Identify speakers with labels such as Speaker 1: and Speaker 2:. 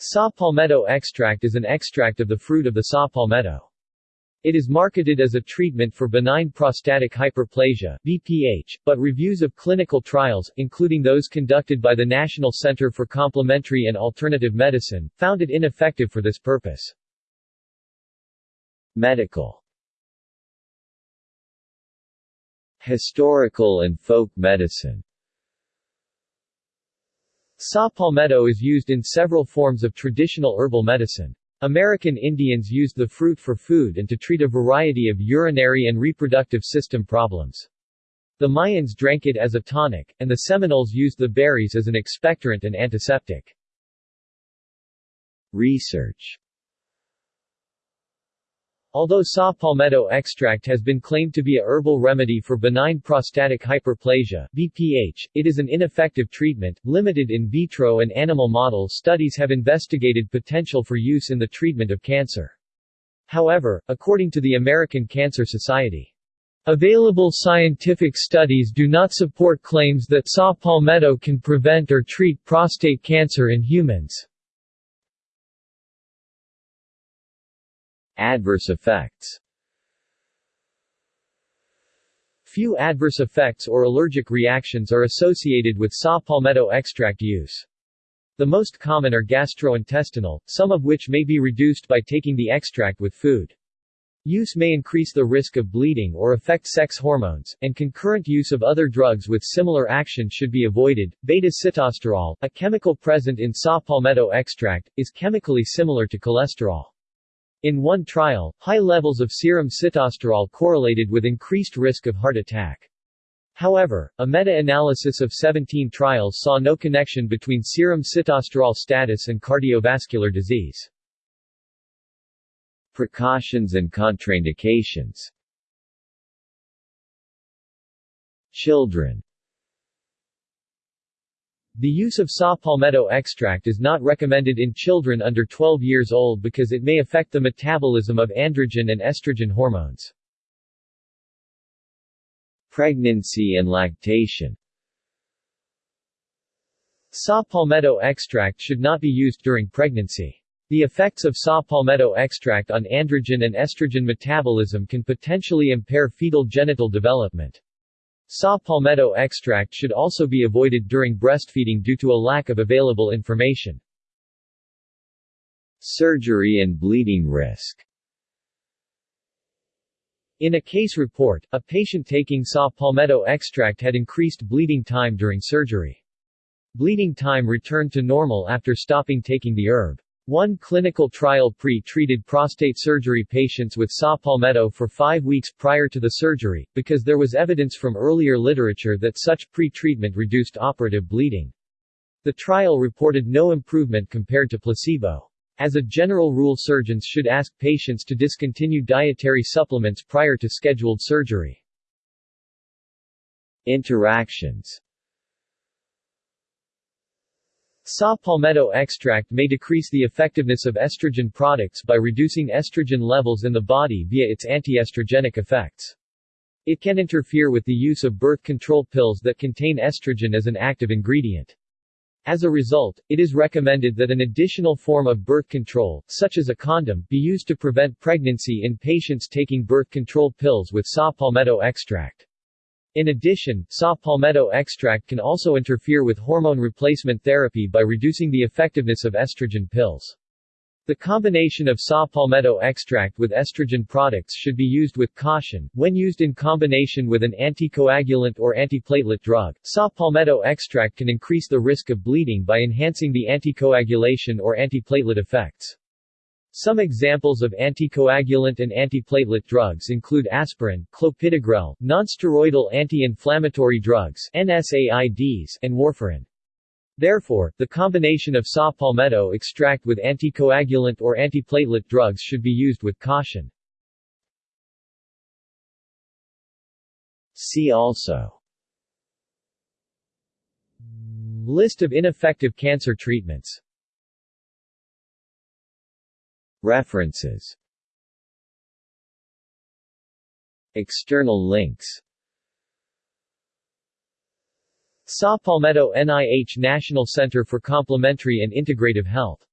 Speaker 1: Saw palmetto extract is an extract of the fruit of the saw palmetto. It is marketed as a treatment for benign prostatic hyperplasia BPH, but reviews of clinical trials, including those conducted by the National Center for Complementary and Alternative Medicine, found it ineffective for this purpose. Medical Historical and folk medicine Saw palmetto is used in several forms of traditional herbal medicine. American Indians used the fruit for food and to treat a variety of urinary and reproductive system problems. The Mayans drank it as a tonic, and the Seminoles used the berries as an expectorant and antiseptic. Research Although saw palmetto extract has been claimed to be a herbal remedy for benign prostatic hyperplasia BPH, it is an ineffective treatment, limited in vitro and animal model studies have investigated potential for use in the treatment of cancer. However, according to the American Cancer Society, Available scientific studies do not support claims that saw palmetto can prevent or treat prostate cancer in humans. Adverse effects Few adverse effects or allergic reactions are associated with saw palmetto extract use. The most common are gastrointestinal, some of which may be reduced by taking the extract with food. Use may increase the risk of bleeding or affect sex hormones, and concurrent use of other drugs with similar action should be avoided. Beta-sitosterol, a chemical present in saw palmetto extract, is chemically similar to cholesterol. In one trial, high levels of serum sitosterol correlated with increased risk of heart attack. However, a meta-analysis of 17 trials saw no connection between serum sitosterol status and cardiovascular disease. Precautions and contraindications Children the use of saw palmetto extract is not recommended in children under 12 years old because it may affect the metabolism of androgen and estrogen hormones. Pregnancy and lactation Saw palmetto extract should not be used during pregnancy. The effects of saw palmetto extract on androgen and estrogen metabolism can potentially impair fetal genital development. Saw palmetto extract should also be avoided during breastfeeding due to a lack of available information. Surgery and bleeding risk In a case report, a patient taking saw palmetto extract had increased bleeding time during surgery. Bleeding time returned to normal after stopping taking the herb. One clinical trial pre-treated prostate surgery patients with saw palmetto for five weeks prior to the surgery, because there was evidence from earlier literature that such pre-treatment reduced operative bleeding. The trial reported no improvement compared to placebo. As a general rule surgeons should ask patients to discontinue dietary supplements prior to scheduled surgery. Interactions Saw palmetto extract may decrease the effectiveness of estrogen products by reducing estrogen levels in the body via its antiestrogenic effects. It can interfere with the use of birth control pills that contain estrogen as an active ingredient. As a result, it is recommended that an additional form of birth control, such as a condom, be used to prevent pregnancy in patients taking birth control pills with saw palmetto extract. In addition, saw palmetto extract can also interfere with hormone replacement therapy by reducing the effectiveness of estrogen pills. The combination of saw palmetto extract with estrogen products should be used with caution. When used in combination with an anticoagulant or antiplatelet drug, saw palmetto extract can increase the risk of bleeding by enhancing the anticoagulation or antiplatelet effects. Some examples of anticoagulant and antiplatelet drugs include aspirin, clopidogrel, nonsteroidal anti-inflammatory drugs NSAIDs, and warfarin. Therefore, the combination of saw palmetto extract with anticoagulant or antiplatelet drugs should be used with caution. See also List of ineffective cancer treatments References. External links. Saw Palmetto NIH National Center for Complementary and Integrative Health